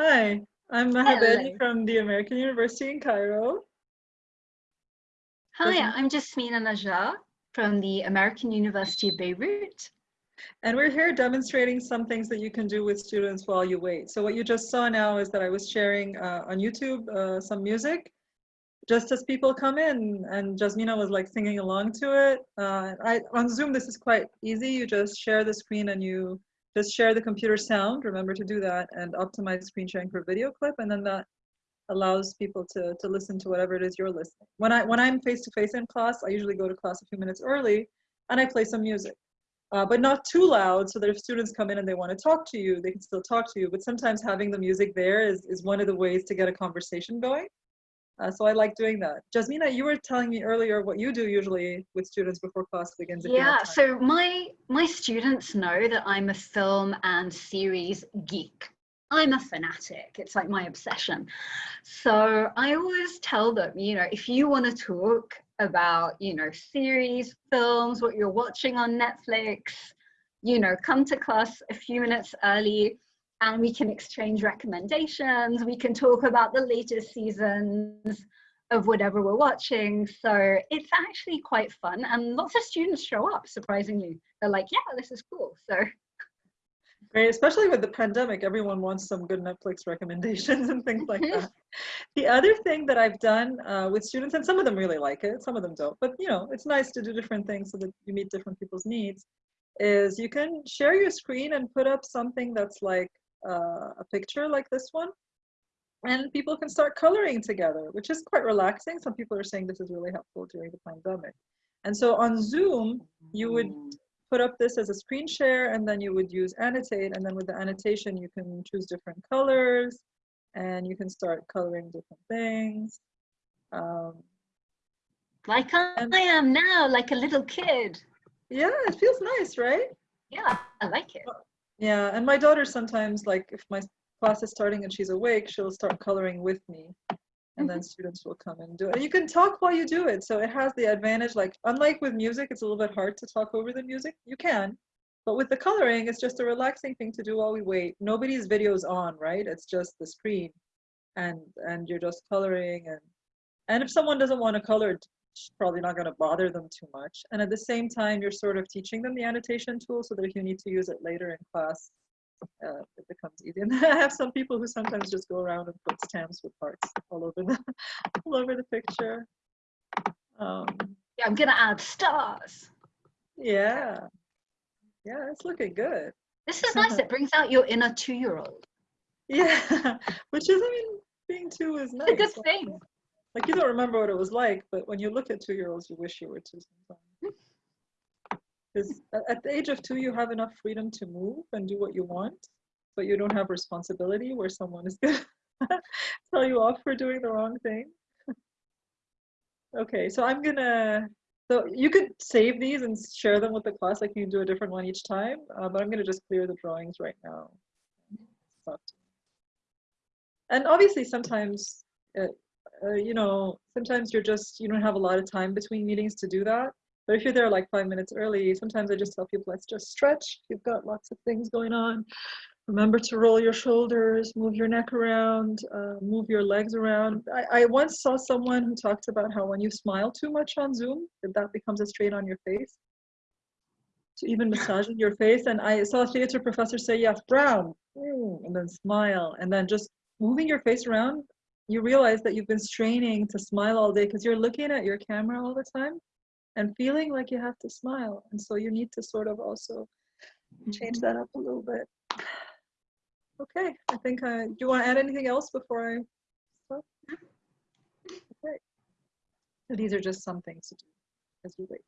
Hi, I'm Maha Bali from the American University in Cairo. Hi, I'm Jasmina Najjar from the American University of Beirut. And we're here demonstrating some things that you can do with students while you wait. So what you just saw now is that I was sharing uh, on YouTube uh, some music just as people come in and Jasmina was like singing along to it. Uh, I, on Zoom, this is quite easy. You just share the screen and you just share the computer sound. Remember to do that and optimize screen sharing for video clip. And then that allows people to, to listen to whatever it is you're listening. When, I, when I'm face-to-face in class, I usually go to class a few minutes early and I play some music. Uh, but not too loud so that if students come in and they want to talk to you, they can still talk to you. But sometimes having the music there is, is one of the ways to get a conversation going. Uh, so I like doing that. Jasmina, you were telling me earlier what you do usually with students before class begins. if you have Yeah, so my my students know that I'm a film and series geek. I'm a fanatic. It's like my obsession. So I always tell them, you know, if you want to talk about, you know, series, films, what you're watching on Netflix, you know, come to class a few minutes early and we can exchange recommendations. We can talk about the latest seasons of whatever we're watching. So it's actually quite fun. And lots of students show up, surprisingly. They're like, yeah, this is cool. So Great, especially with the pandemic, everyone wants some good Netflix recommendations and things like that. The other thing that I've done uh, with students, and some of them really like it, some of them don't, but you know, it's nice to do different things so that you meet different people's needs, is you can share your screen and put up something that's like uh, a picture like this one, and people can start coloring together, which is quite relaxing. Some people are saying this is really helpful during the pandemic. And so on Zoom, you would put up this as a screen share and then you would use annotate and then with the annotation you can choose different colors and you can start coloring different things. Um, like I am now, like a little kid. yeah, it feels nice, right? Yeah, I like it. Yeah, and my daughter sometimes like if my class is starting and she's awake, she'll start coloring with me. And then mm-hmm. students will come and do it. And you can talk while you do it. So it has the advantage, like unlike with music, it's a little bit hard to talk over the music. You can, but with the coloring, it's just a relaxing thing to do while we wait. Nobody's video's on, right? It's just the screen, and and you're just coloring. And and if someone doesn't want to color, probably not going to bother them too much. And at the same time, you're sort of teaching them the annotation tool so that if you need to use it later in class, uh, it becomes easy. And I have some people who sometimes just go around and put stamps with hearts all over the all over the picture. Um, Yeah, I'm gonna add stars. yeah, yeah, it's looking good. This is nice. It brings out your inner two-year-old. Yeah, which is, I mean, being two is nice. It's a good thing. Like you don't remember what it was like, but when you look at two-year-olds, you wish you were two sometimes. Because at the age of two, you have enough freedom to move and do what you want, but you don't have responsibility where someone is gonna tell you off for doing the wrong thing. Okay, so I'm gonna, so you could save these and share them with the class, like you can do a different one each time, uh, but I'm gonna just clear the drawings right now. And obviously sometimes, uh, uh, you know, sometimes you're just, you don't have a lot of time between meetings to do that. But if you're there like five minutes early, sometimes I just tell people, let's just stretch. You've got lots of things going on. Remember to roll your shoulders, move your neck around, uh, move your legs around. I, I once saw someone who talked about how when you smile too much on Zoom, that that becomes a strain on your face. So even massaging your face. And I saw a theater professor say, yes, brown, mm, and then smile. And then just moving your face around, you realize that you've been straining to smile all day because you're looking at your camera all the time and feeling like you have to smile. And so you need to sort of also change that up a little bit. Okay, I think, uh, do you want to add anything else before I stop? Okay. So these are just some things to do as you wait.